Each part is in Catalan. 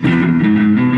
Thank hum. you.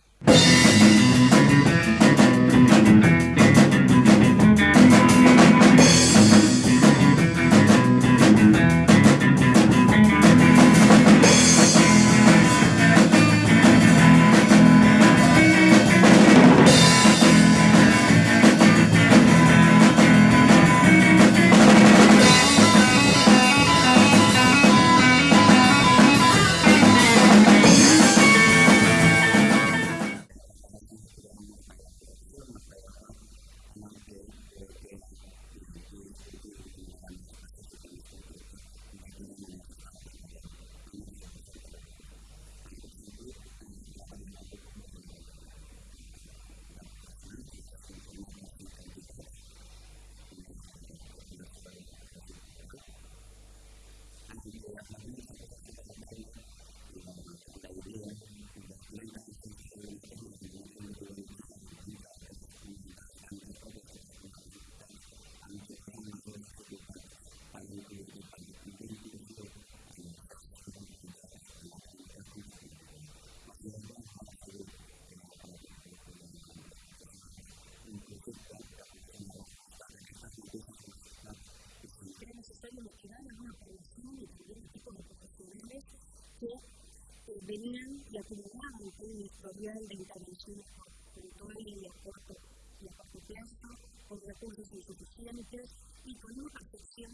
historial de intervenciones territorial y de corto y a corto plazo, con recursos insuficientes y con una percepción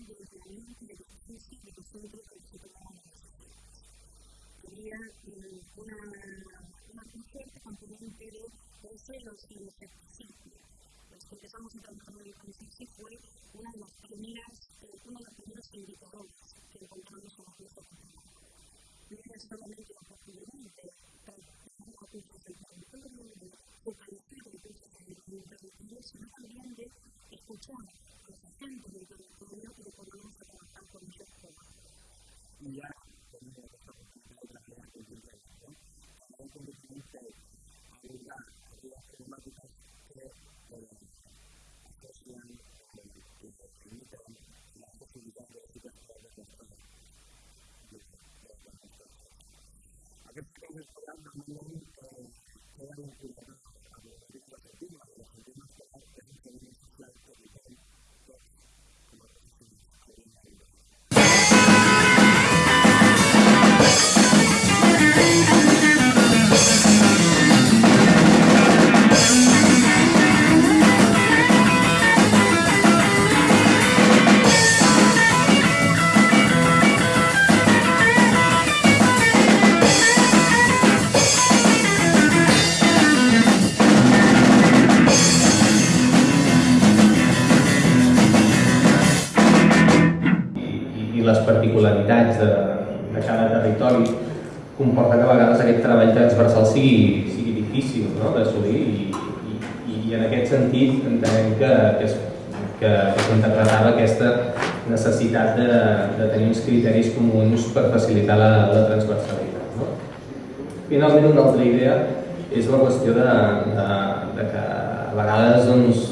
una xarxa de territori comporta que a vegades aquest treball transversal sigui, sigui difícil no? d'assolir i, i, i en aquest sentit entenem que, que, es, que, que s'interpretava aquesta necessitat de, de tenir uns criteris comuns per facilitar la, la transversalitat. No? Finalment, una altra idea és la qüestió de, de, de que a vegades doncs,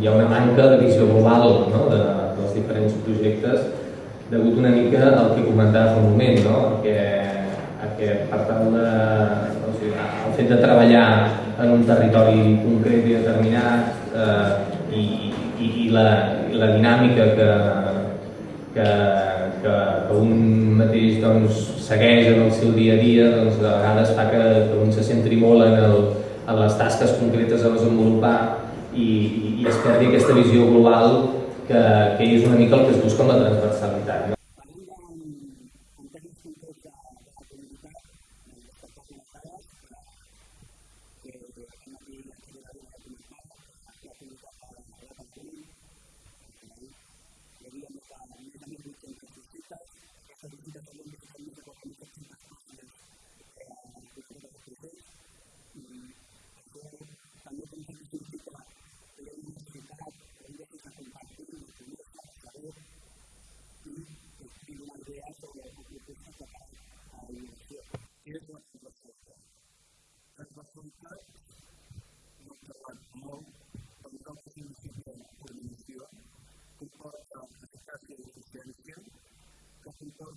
hi ha una manca de visió global no? de, dels diferents projectes degut una mica al que comentava fa un moment, no? que, que per tant de, o sigui, el fet de treballar en un territori concret i determinat eh, i, i, i, la, i la dinàmica que, que, que, que un mateix doncs, segueix en el seu dia a dia doncs, de vegades fa que, que un se centri molt en, el, en les tasques concretes a desenvolupar i, i, i es perdi aquesta visió global que, que és una mica el que es busca amb la transversalitat. No? Sanidad, nos trabajó con un campo municipio por municipio, con toda la eficacia de eficiencia, con toda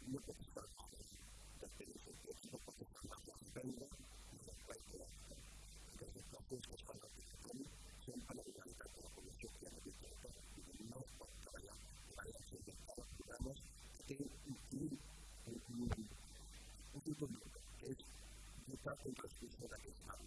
unterschiedlich unterwegs waren.